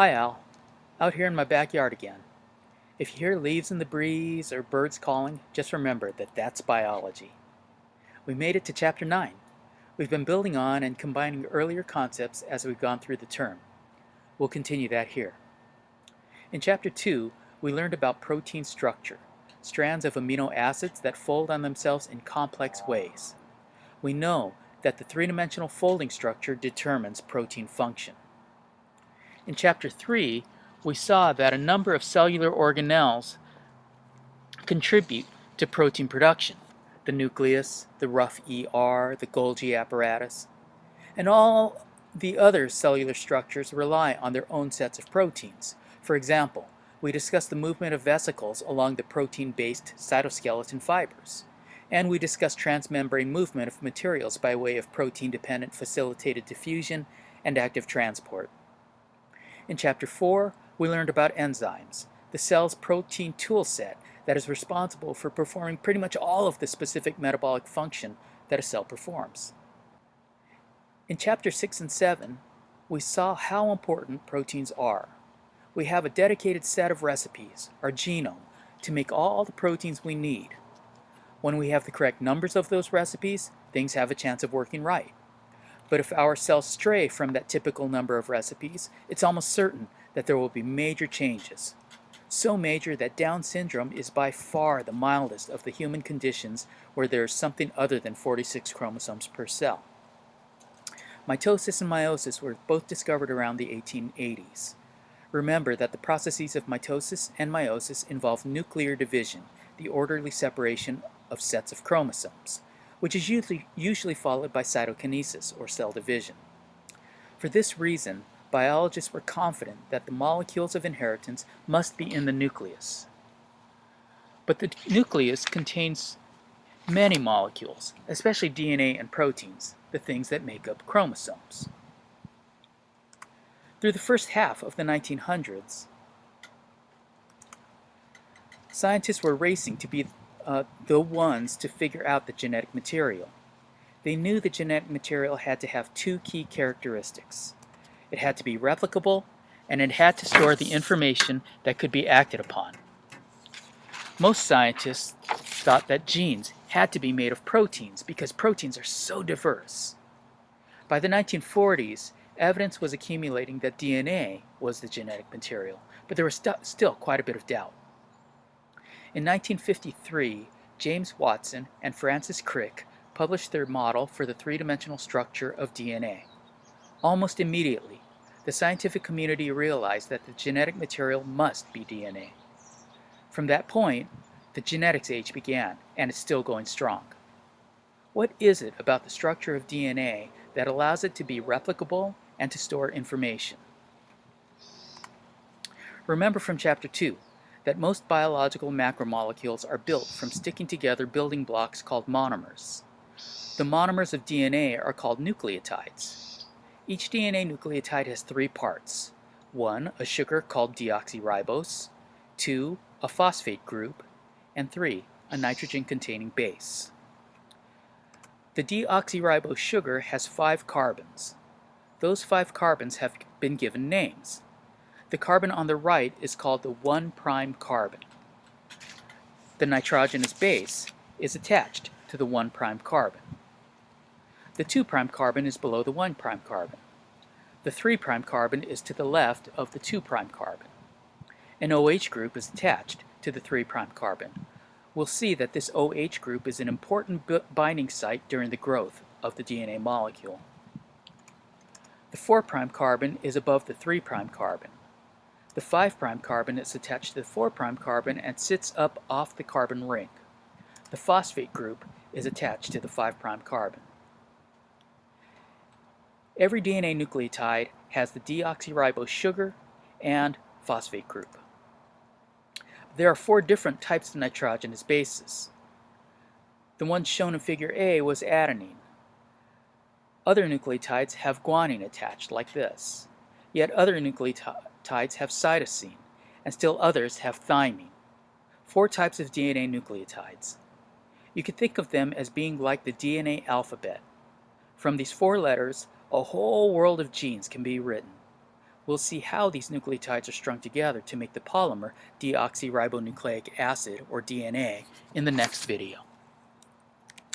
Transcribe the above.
Hi Al, out here in my backyard again. If you hear leaves in the breeze or birds calling, just remember that that's biology. We made it to chapter 9. We've been building on and combining earlier concepts as we've gone through the term. We'll continue that here. In chapter 2, we learned about protein structure, strands of amino acids that fold on themselves in complex ways. We know that the three-dimensional folding structure determines protein function. In chapter 3, we saw that a number of cellular organelles contribute to protein production. The nucleus, the rough ER, the Golgi apparatus, and all the other cellular structures rely on their own sets of proteins. For example, we discussed the movement of vesicles along the protein-based cytoskeleton fibers and we discussed transmembrane movement of materials by way of protein-dependent facilitated diffusion and active transport. In Chapter 4, we learned about enzymes, the cell's protein toolset that is responsible for performing pretty much all of the specific metabolic function that a cell performs. In Chapter 6 and 7, we saw how important proteins are. We have a dedicated set of recipes, our genome, to make all the proteins we need, when we have the correct numbers of those recipes, things have a chance of working right. But if our cells stray from that typical number of recipes, it's almost certain that there will be major changes. So major that Down syndrome is by far the mildest of the human conditions where there is something other than 46 chromosomes per cell. Mitosis and meiosis were both discovered around the 1880s. Remember that the processes of mitosis and meiosis involve nuclear division, the orderly separation of sets of chromosomes, which is usually, usually followed by cytokinesis, or cell division. For this reason, biologists were confident that the molecules of inheritance must be in the nucleus. But the nucleus contains many molecules, especially DNA and proteins, the things that make up chromosomes. Through the first half of the 1900s, scientists were racing to be uh, the ones to figure out the genetic material. They knew the genetic material had to have two key characteristics. It had to be replicable, and it had to store the information that could be acted upon. Most scientists thought that genes had to be made of proteins because proteins are so diverse. By the 1940s, evidence was accumulating that DNA was the genetic material, but there was st still quite a bit of doubt. In 1953, James Watson and Francis Crick published their model for the three-dimensional structure of DNA. Almost immediately, the scientific community realized that the genetic material must be DNA. From that point, the genetics age began, and it's still going strong. What is it about the structure of DNA that allows it to be replicable and to store information? Remember from chapter 2, that most biological macromolecules are built from sticking together building blocks called monomers. The monomers of DNA are called nucleotides. Each DNA nucleotide has three parts. One, a sugar called deoxyribose, two, a phosphate group, and three, a nitrogen-containing base. The deoxyribose sugar has five carbons. Those five carbons have been given names. The carbon on the right is called the 1' prime carbon. The nitrogenous base is attached to the 1' prime carbon. The 2' carbon is below the 1' prime carbon. The 3' carbon is to the left of the 2' carbon. An OH group is attached to the 3' carbon. We'll see that this OH group is an important binding site during the growth of the DNA molecule. The 4' carbon is above the 3' carbon. The 5' carbon is attached to the 4' carbon and sits up off the carbon ring. The phosphate group is attached to the 5' carbon. Every DNA nucleotide has the deoxyribose sugar and phosphate group. There are four different types of nitrogenous bases. The one shown in figure A was adenine. Other nucleotides have guanine attached, like this. Yet other nucleotides nucleotides have cytosine, and still others have thymine. Four types of DNA nucleotides. You can think of them as being like the DNA alphabet. From these four letters, a whole world of genes can be written. We'll see how these nucleotides are strung together to make the polymer deoxyribonucleic acid, or DNA, in the next video.